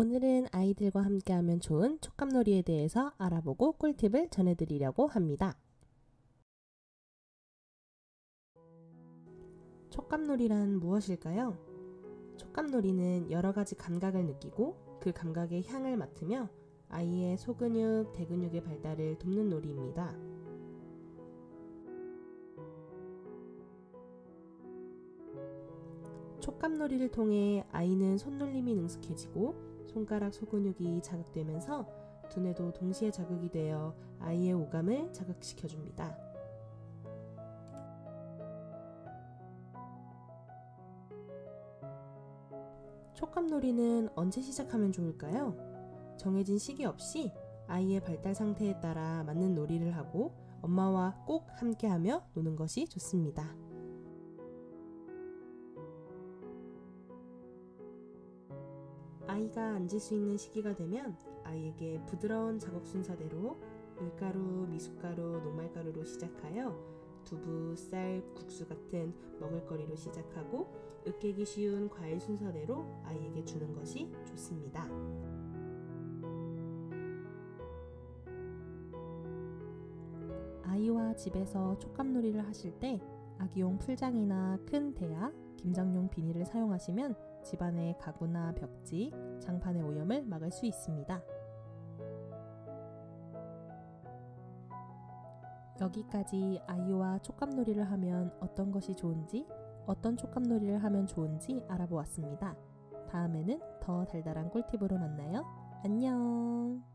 오늘은 아이들과 함께하면 좋은 촉감놀이에 대해서 알아보고 꿀팁을 전해드리려고 합니다. 촉감놀이란 무엇일까요? 촉감놀이는 여러 가지 감각을 느끼고 그 감각의 향을 맡으며 아이의 소근육, 대근육의 발달을 돕는 놀이입니다. 촉감놀이를 통해 아이는 손놀림이 능숙해지고 손가락 소근육이 자극되면서 두뇌도 동시에 자극이 되어 아이의 오감을 자극시켜줍니다. 촉감놀이는 언제 시작하면 좋을까요? 정해진 시기 없이 아이의 발달 상태에 따라 맞는 놀이를 하고 엄마와 꼭 함께하며 노는 것이 좋습니다. 아이가 앉을 수 있는 시기가 되면 아이에게 부드러운 작업 순서대로 밀가루, 미숫가루, 녹말가루로 시작하여 두부, 쌀, 국수 같은 먹을거리로 시작하고 으깨기 쉬운 과일 순서대로 아이에게 주는 것이 좋습니다. 아이와 집에서 촉감놀이를 하실 때 아기용 풀장이나 큰 대야, 김장용 비닐을 사용하시면 집안의 가구나 벽지, 장판의 오염을 막을 수 있습니다. 여기까지 아이와 촉감놀이를 하면 어떤 것이 좋은지, 어떤 촉감놀이를 하면 좋은지 알아보았습니다. 다음에는 더 달달한 꿀팁으로 만나요. 안녕!